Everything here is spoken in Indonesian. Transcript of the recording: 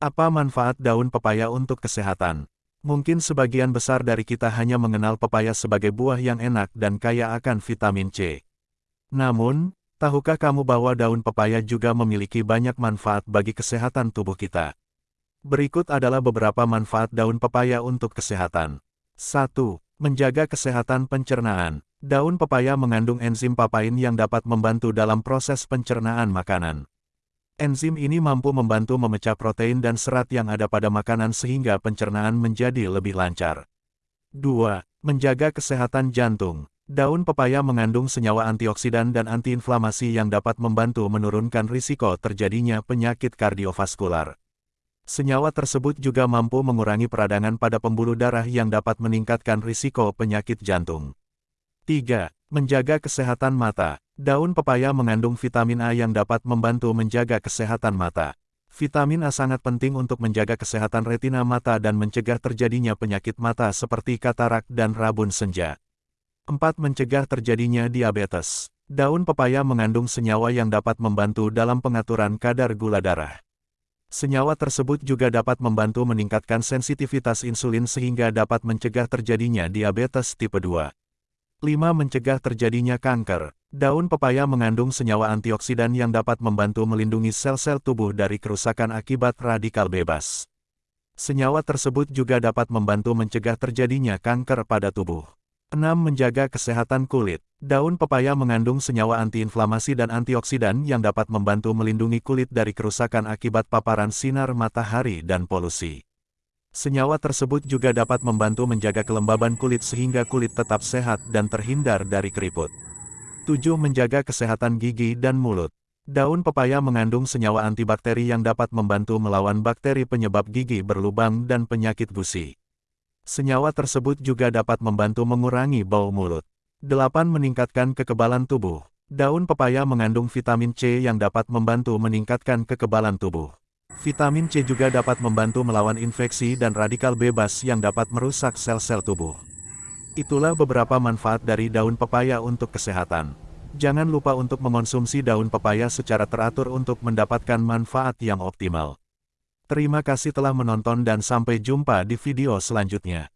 Apa manfaat daun pepaya untuk kesehatan? Mungkin sebagian besar dari kita hanya mengenal pepaya sebagai buah yang enak dan kaya akan vitamin C. Namun, tahukah kamu bahwa daun pepaya juga memiliki banyak manfaat bagi kesehatan tubuh kita? Berikut adalah beberapa manfaat daun pepaya untuk kesehatan. 1. Menjaga kesehatan pencernaan. Daun pepaya mengandung enzim papain yang dapat membantu dalam proses pencernaan makanan. Enzim ini mampu membantu memecah protein dan serat yang ada pada makanan sehingga pencernaan menjadi lebih lancar. 2. Menjaga kesehatan jantung. Daun pepaya mengandung senyawa antioksidan dan antiinflamasi yang dapat membantu menurunkan risiko terjadinya penyakit kardiovaskular. Senyawa tersebut juga mampu mengurangi peradangan pada pembuluh darah yang dapat meningkatkan risiko penyakit jantung. 3. Menjaga kesehatan mata. Daun pepaya mengandung vitamin A yang dapat membantu menjaga kesehatan mata. Vitamin A sangat penting untuk menjaga kesehatan retina mata dan mencegah terjadinya penyakit mata seperti katarak dan rabun senja. 4. Mencegah terjadinya diabetes. Daun pepaya mengandung senyawa yang dapat membantu dalam pengaturan kadar gula darah. Senyawa tersebut juga dapat membantu meningkatkan sensitivitas insulin sehingga dapat mencegah terjadinya diabetes tipe 2. 5. Mencegah terjadinya kanker. Daun pepaya mengandung senyawa antioksidan yang dapat membantu melindungi sel-sel tubuh dari kerusakan akibat radikal bebas. Senyawa tersebut juga dapat membantu mencegah terjadinya kanker pada tubuh. 6. Menjaga kesehatan kulit. Daun pepaya mengandung senyawa antiinflamasi dan antioksidan yang dapat membantu melindungi kulit dari kerusakan akibat paparan sinar matahari dan polusi. Senyawa tersebut juga dapat membantu menjaga kelembaban kulit sehingga kulit tetap sehat dan terhindar dari keriput. 7. Menjaga kesehatan gigi dan mulut. Daun pepaya mengandung senyawa antibakteri yang dapat membantu melawan bakteri penyebab gigi berlubang dan penyakit gusi. Senyawa tersebut juga dapat membantu mengurangi bau mulut. 8. Meningkatkan kekebalan tubuh. Daun pepaya mengandung vitamin C yang dapat membantu meningkatkan kekebalan tubuh. Vitamin C juga dapat membantu melawan infeksi dan radikal bebas yang dapat merusak sel-sel tubuh. Itulah beberapa manfaat dari daun pepaya untuk kesehatan. Jangan lupa untuk mengonsumsi daun pepaya secara teratur untuk mendapatkan manfaat yang optimal. Terima kasih telah menonton dan sampai jumpa di video selanjutnya.